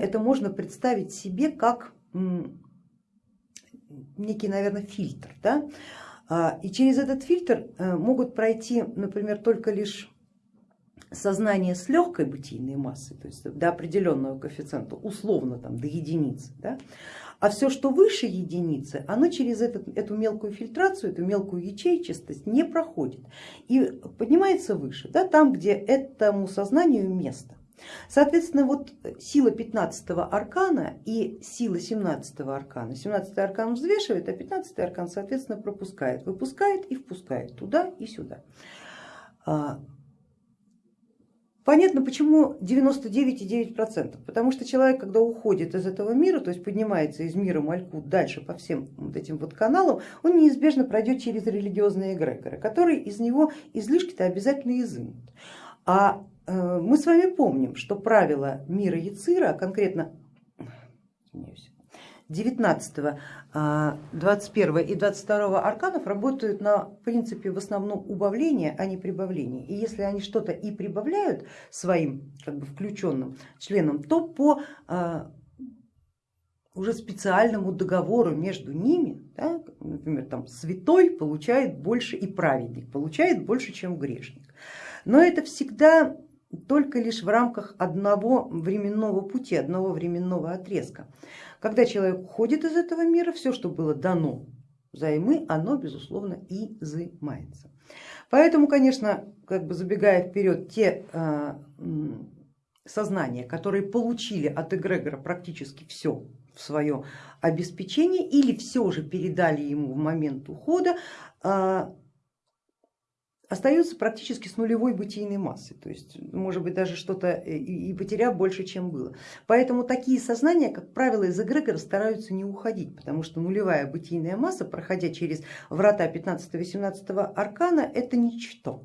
Это можно представить себе как некий, наверное, фильтр. Да? А, и через этот фильтр э, могут пройти, например, только лишь сознание с легкой бытийной массой, то есть до определенного коэффициента, условно там, до единицы. Да? А все, что выше единицы, оно через этот, эту мелкую фильтрацию, эту мелкую ячейчистость не проходит и поднимается выше, да, там, где этому сознанию место. Соответственно, вот сила 15 аркана и сила 17 аркана. 17 аркан взвешивает, а 15 аркан, соответственно, пропускает, выпускает и впускает туда и сюда. А, Понятно, почему 99,9%, потому что человек, когда уходит из этого мира, то есть поднимается из мира Малькут дальше по всем вот этим вот каналам, он неизбежно пройдет через религиозные эгрегоры, которые из него излишки-то обязательно изымут. А мы с вами помним, что правила мира Яцира, а конкретно 19, 21 и 22 арканов работают на принципе в основном убавления, а не прибавления. И если они что-то и прибавляют своим как бы включенным членам, то по а, уже специальному договору между ними, да, например, там святой получает больше и праведник получает больше, чем грешник. Но это всегда только лишь в рамках одного временного пути, одного временного отрезка. Когда человек уходит из этого мира, все, что было дано взаймы, оно безусловно изымается. Поэтому, конечно, как бы забегая вперед, те э, сознания, которые получили от эгрегора практически все в свое обеспечение или все же передали ему в момент ухода, э, остаются практически с нулевой бытийной массой, то есть может быть даже что-то и потеряв больше, чем было. Поэтому такие сознания, как правило, из эгрегора стараются не уходить, потому что нулевая бытийная масса, проходя через врата 15-18 аркана, это ничто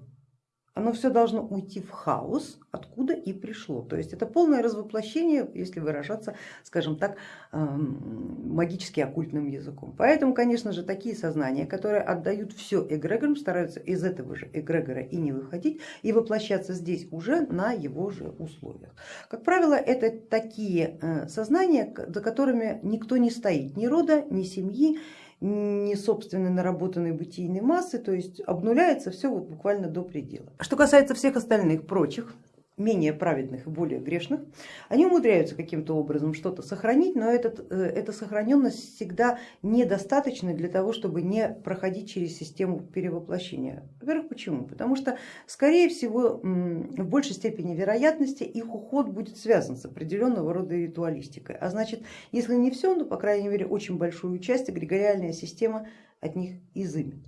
оно все должно уйти в хаос, откуда и пришло. То есть это полное развоплощение, если выражаться, скажем так, эм, магически оккультным языком. Поэтому, конечно же, такие сознания, которые отдают все эгрегорам, стараются из этого же эгрегора и не выходить, и воплощаться здесь уже на его же условиях. Как правило, это такие э, сознания, за которыми никто не стоит, ни рода, ни семьи, не собственной наработанной бытийной массы, то есть обнуляется все вот буквально до предела. Что касается всех остальных прочих, менее праведных и более грешных, они умудряются каким-то образом что-то сохранить, но этот, э, эта сохраненность всегда недостаточна для того, чтобы не проходить через систему перевоплощения. Во-первых, почему? Потому что, скорее всего, в большей степени вероятности их уход будет связан с определенного рода ритуалистикой. А значит, если не все, то, по крайней мере, очень большую часть эгрегориальная система от них изымет.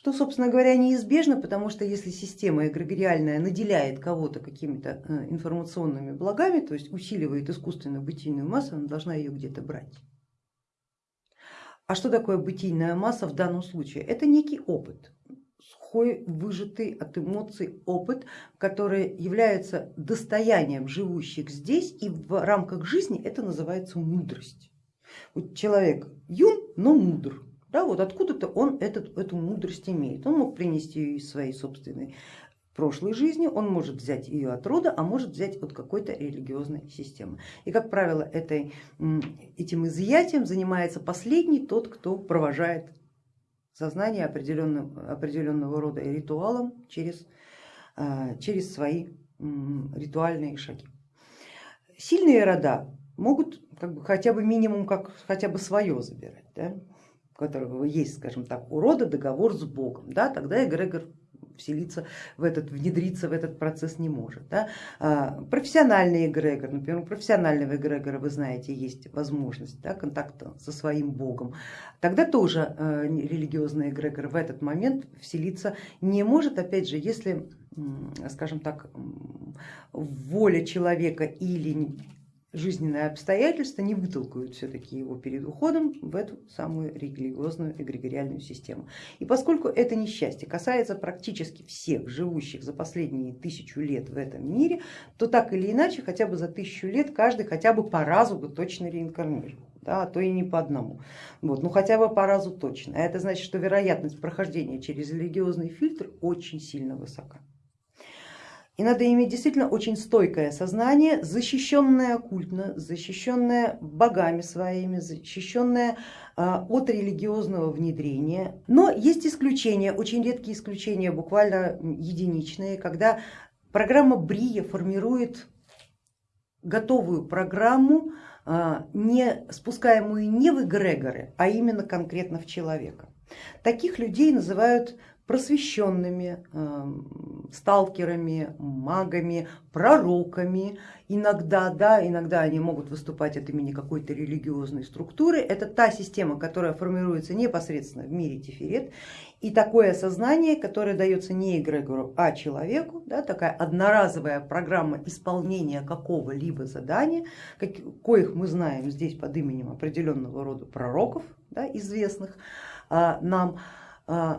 Что, собственно говоря, неизбежно, потому что если система эгрегориальная наделяет кого-то какими-то э, информационными благами, то есть усиливает искусственную бытийную массу, она должна ее где-то брать. А что такое бытийная масса в данном случае? Это некий опыт, сухой, выжатый от эмоций опыт, который является достоянием живущих здесь и в рамках жизни это называется мудрость. Вот человек юн, но мудр, да, вот откуда-то он этот, эту мудрость имеет. Он мог принести ее из своей собственной прошлой жизни, он может взять ее от рода, а может взять от какой-то религиозной системы. И, как правило, этой, этим изъятием занимается последний, тот, кто провожает сознание определенного, определенного рода ритуалом через, а, через свои ритуальные шаги. Сильные рода могут как бы, хотя бы минимум как хотя бы свое забирать. Да? Которого есть, скажем так, у рода договор с Богом, да, тогда эгрегор вселиться в этот, внедриться в этот процесс не может. Да. А, профессиональный эгрегор, например, у профессионального эгрегора, вы знаете, есть возможность да, контакта со своим богом. Тогда тоже э, религиозный эгрегор в этот момент вселиться не может, опять же, если, скажем так, воля человека или жизненные обстоятельства не вытолкают все-таки его перед уходом в эту самую религиозную эгрегориальную систему. И поскольку это несчастье касается практически всех живущих за последние тысячу лет в этом мире, то так или иначе хотя бы за тысячу лет каждый хотя бы по разу бы точно реинкарнировал. Да, а то и не по одному, вот, ну хотя бы по разу точно. А это значит, что вероятность прохождения через религиозный фильтр очень сильно высока. И надо иметь действительно очень стойкое сознание, защищенное оккультно, защищенное богами своими, защищенное а, от религиозного внедрения. Но есть исключения, очень редкие исключения, буквально единичные, когда программа Брия формирует готовую программу, а, не спускаемую не в эгрегоры, а именно конкретно в человека. Таких людей называют просвещенными, эм, сталкерами, магами, пророками. Иногда, да, иногда они могут выступать от имени какой-то религиозной структуры. Это та система, которая формируется непосредственно в мире Тиферет. И такое сознание, которое дается не эгрегору, а человеку, да, такая одноразовая программа исполнения какого-либо задания, как, коих мы знаем здесь под именем определенного рода пророков, да, известных а, нам,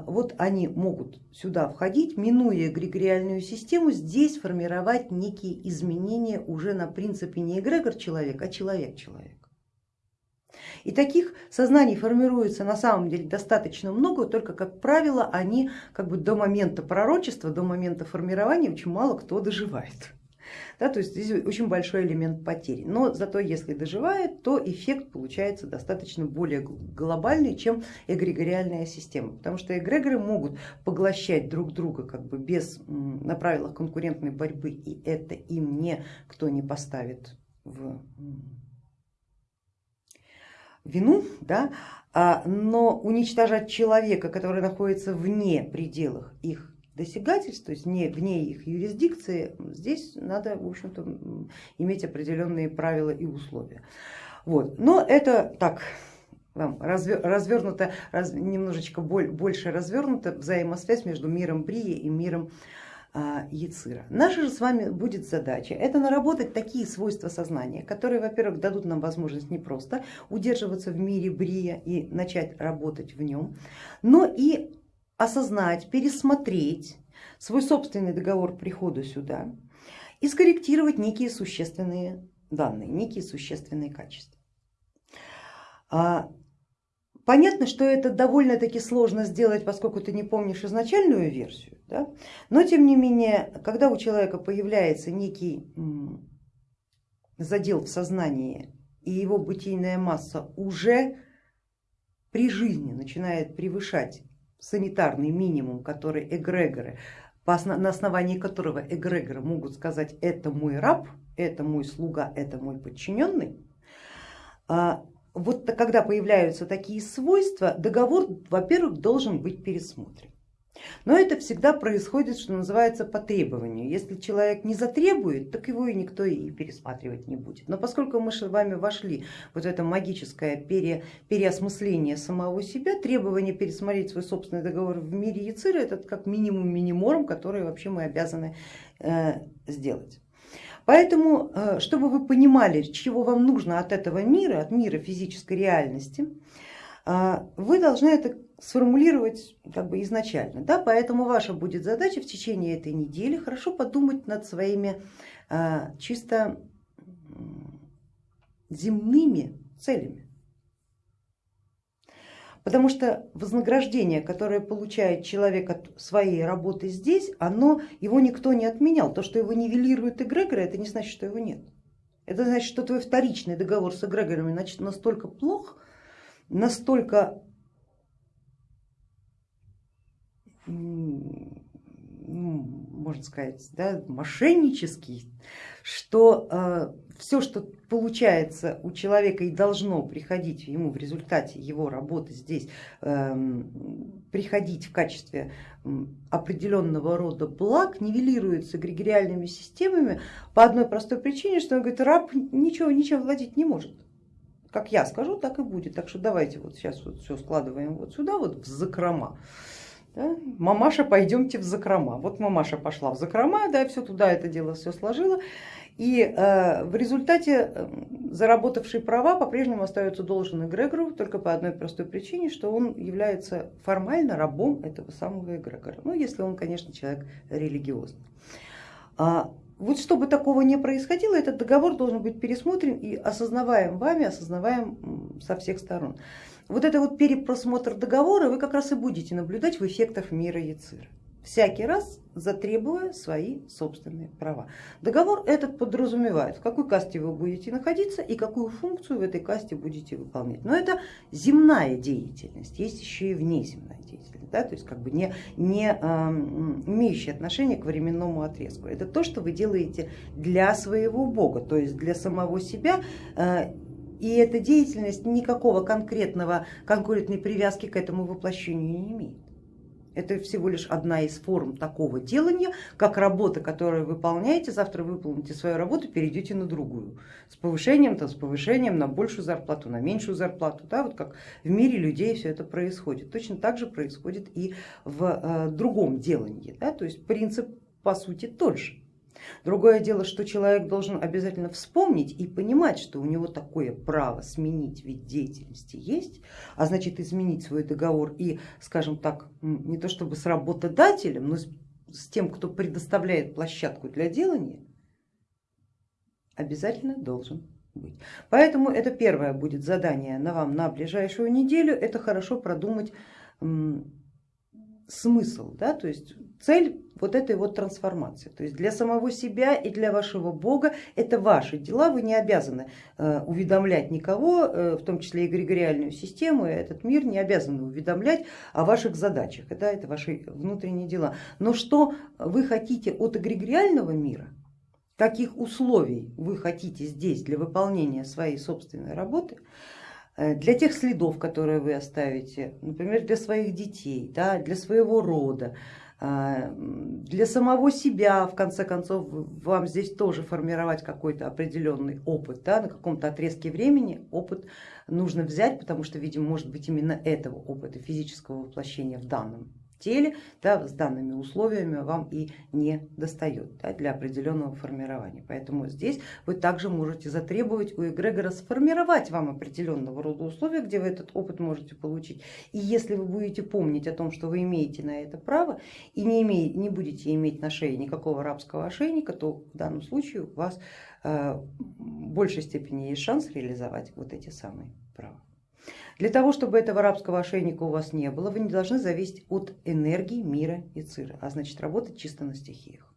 вот они могут сюда входить, минуя эгрегориальную систему, здесь формировать некие изменения уже на принципе не эгрегор человек, а человек человек. И таких сознаний формируется на самом деле достаточно много, только как правило они как бы до момента пророчества, до момента формирования очень мало кто доживает. Да, то есть здесь очень большой элемент потери. Но зато если доживает, то эффект получается достаточно более глобальный, чем эгрегориальная система. Потому что эгрегоры могут поглощать друг друга как бы без, на правилах конкурентной борьбы, и это им никто не поставит в вину, да, а, но уничтожать человека, который находится вне пределах их досягательств, то есть не, вне их юрисдикции, здесь надо в общем-то иметь определенные правила и условия. Вот. Но это так, вам развернуто, раз, немножечко больше развернута взаимосвязь между миром Брии и миром а, Яцира. Наша же с вами будет задача это наработать такие свойства сознания, которые, во-первых, дадут нам возможность не просто удерживаться в мире Брия и начать работать в нем, но и осознать, пересмотреть свой собственный договор прихода сюда и скорректировать некие существенные данные, некие существенные качества. А, понятно, что это довольно-таки сложно сделать, поскольку ты не помнишь изначальную версию, да? но тем не менее, когда у человека появляется некий задел в сознании и его бытийная масса уже при жизни начинает превышать санитарный минимум, который эгрегоры, на основании которого эгрегоры могут сказать это мой раб, это мой слуга, это мой подчиненный, а, вот когда появляются такие свойства, договор, во-первых, должен быть пересмотрен. Но это всегда происходит, что называется, по требованию. Если человек не затребует, так его и никто и пересматривать не будет. Но поскольку мы с вами вошли вот в это магическое пере, переосмысление самого себя, требование пересмотреть свой собственный договор в мире Яцира, это как минимум миниморум, который вообще мы обязаны э, сделать. Поэтому, э, чтобы вы понимали, чего вам нужно от этого мира, от мира физической реальности, э, вы должны это сформулировать как бы изначально. Да? Поэтому ваша будет задача в течение этой недели хорошо подумать над своими а, чисто земными целями. Потому что вознаграждение, которое получает человек от своей работы здесь, оно, его никто не отменял. То, что его нивелирует эгрегоры, это не значит, что его нет. Это значит, что твой вторичный договор с эгрегорами настолько плох, настолько можно сказать, да, мошеннический, что э, все, что получается у человека и должно приходить ему в результате его работы здесь, э, приходить в качестве определенного рода благ, нивелируется эгрегориальными системами по одной простой причине, что он говорит, раб ничего, ничем владеть не может. Как я скажу, так и будет. Так что давайте вот сейчас вот все складываем вот сюда, вот в закрома. Да? Мамаша, пойдемте в закрома. Вот мамаша пошла в закрома, да, все туда это дело все сложила. И э, в результате э, заработавший права по-прежнему остается должен эгрегору только по одной простой причине, что он является формально рабом этого самого эгрегора. Ну, если он, конечно, человек религиозный. А, вот чтобы такого не происходило, этот договор должен быть пересмотрен и осознаваем вами, осознаваем со всех сторон. Вот это вот перепросмотр договора вы как раз и будете наблюдать в эффектах мира Яцира. всякий раз затребуя свои собственные права. Договор этот подразумевает, в какой касте вы будете находиться и какую функцию в этой касте будете выполнять. Но это земная деятельность, есть еще и внеземная деятельность, да, то есть как бы не, не э, имеющая отношение к временному отрезку. Это то, что вы делаете для своего бога, то есть для самого себя. Э, и эта деятельность никакого конкретного, конкретной привязки к этому воплощению не имеет. Это всего лишь одна из форм такого делания, как работа, которую вы выполняете, завтра выполните свою работу, перейдете на другую. С повышением, то с повышением на большую зарплату, на меньшую зарплату. Да, вот как в мире людей все это происходит. Точно так же происходит и в э, другом делании. Да, то есть принцип по сути тот же. Другое дело, что человек должен обязательно вспомнить и понимать, что у него такое право сменить вид деятельности есть, а значит изменить свой договор и, скажем так, не то чтобы с работодателем, но с тем, кто предоставляет площадку для делания, обязательно должен быть. Поэтому это первое будет задание на вам на ближайшую неделю, это хорошо продумать смысл, да, то есть цель вот этой вот трансформации. То есть для самого себя и для вашего бога это ваши дела, вы не обязаны э, уведомлять никого, э, в том числе и эгрегориальную систему, и этот мир не обязаны уведомлять о ваших задачах, это, это ваши внутренние дела. Но что вы хотите от эгрегориального мира, каких условий вы хотите здесь для выполнения своей собственной работы, для тех следов, которые вы оставите, например, для своих детей, да, для своего рода, э, для самого себя, в конце концов, вам здесь тоже формировать какой-то определенный опыт, да, на каком-то отрезке времени опыт нужно взять, потому что, видимо, может быть именно этого опыта физического воплощения в данном теле да, с данными условиями вам и не достает да, для определенного формирования. Поэтому здесь вы также можете затребовать у эгрегора сформировать вам определенного рода условия, где вы этот опыт можете получить. И если вы будете помнить о том, что вы имеете на это право и не, имеете, не будете иметь на шее никакого рабского ошейника, то в данном случае у вас э, в большей степени есть шанс реализовать вот эти самые права. Для того, чтобы этого арабского ошейника у вас не было, вы не должны зависеть от энергии мира и цира, а значит работать чисто на стихиях.